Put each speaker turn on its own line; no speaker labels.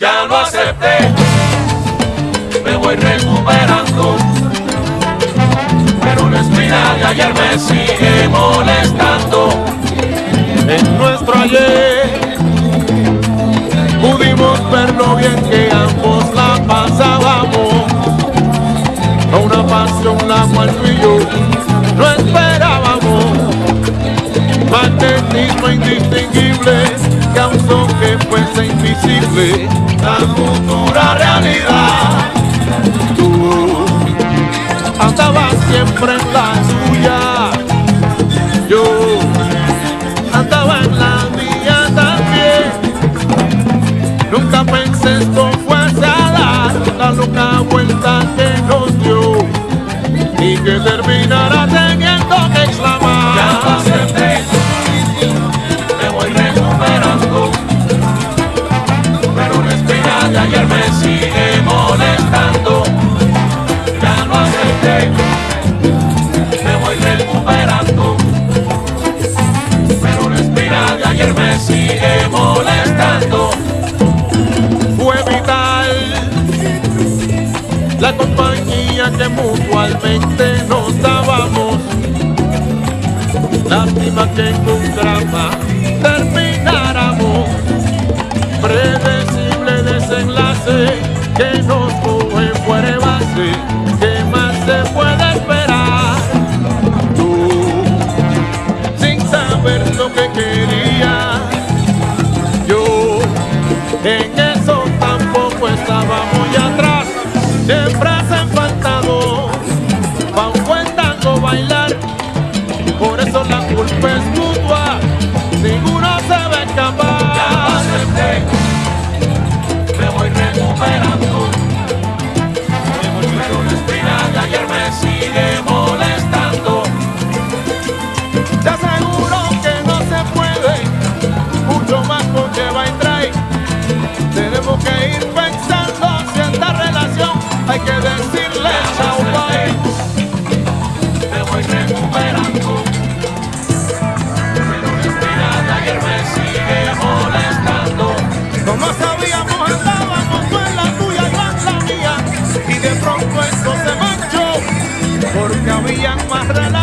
Ya lo acepté, me voy recuperando. Pero la espina de ayer me sigue molestando.
En nuestro ayer pudimos ver lo bien que ambos invisible la futura realidad. Tú andabas siempre en la suya. Yo andaba en la mía también. Nunca pensé esto fuese a dar la loca vuelta que nos dio y que terminara
me sigue molestando. Ya lo acepté, me voy recuperando. Pero la espina de ayer me sigue molestando.
Fue vital la compañía que mutualmente nos en eso tampoco estaba muy atrás. Siempre hacen falta dos buen tango bailar. Por eso la culpa es
voy recuperando. Pero espina de ayer me sigue molestando.
Como sabíamos andábamos tú en la tuya, yo la mía Y de pronto esto se manchó Porque habían más relaciones